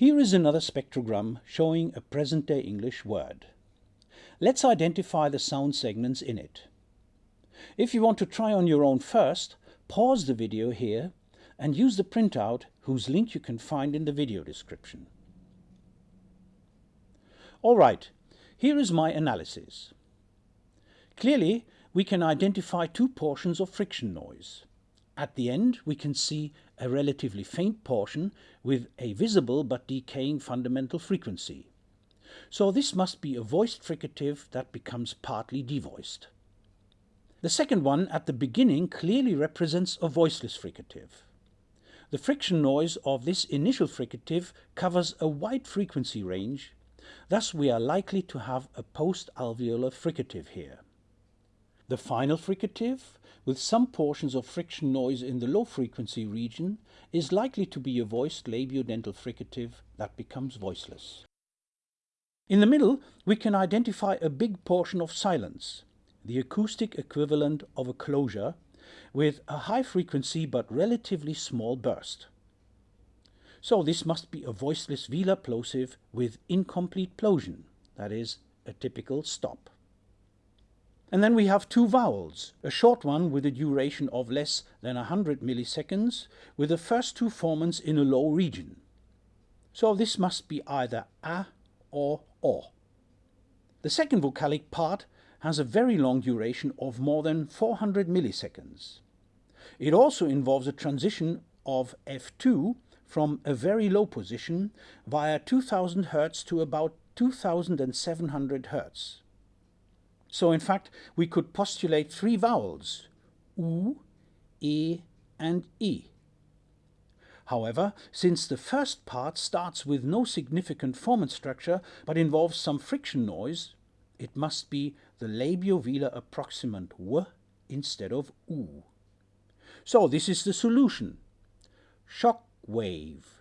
Here is another spectrogram showing a present-day English word. Let's identify the sound segments in it. If you want to try on your own first, pause the video here and use the printout whose link you can find in the video description. Alright, here is my analysis. Clearly, we can identify two portions of friction noise. At the end, we can see a relatively faint portion with a visible but decaying fundamental frequency. So this must be a voiced fricative that becomes partly devoiced. The second one at the beginning clearly represents a voiceless fricative. The friction noise of this initial fricative covers a wide frequency range, thus we are likely to have a post-alveolar fricative here. The final fricative, with some portions of friction noise in the low frequency region, is likely to be a voiced labiodental fricative that becomes voiceless. In the middle, we can identify a big portion of silence, the acoustic equivalent of a closure, with a high frequency but relatively small burst. So this must be a voiceless velar plosive with incomplete plosion, that is, a typical stop. And then we have two vowels, a short one with a duration of less than 100 milliseconds, with the first two formants in a low region. So this must be either a or o. The second vocalic part has a very long duration of more than 400 milliseconds. It also involves a transition of F2 from a very low position via 2000 Hz to about 2700 Hz. So in fact, we could postulate three vowels, U, E and E. However, since the first part starts with no significant formant structure but involves some friction noise, it must be the labiovelar approximant W instead of U. So this is the solution. Shock wave.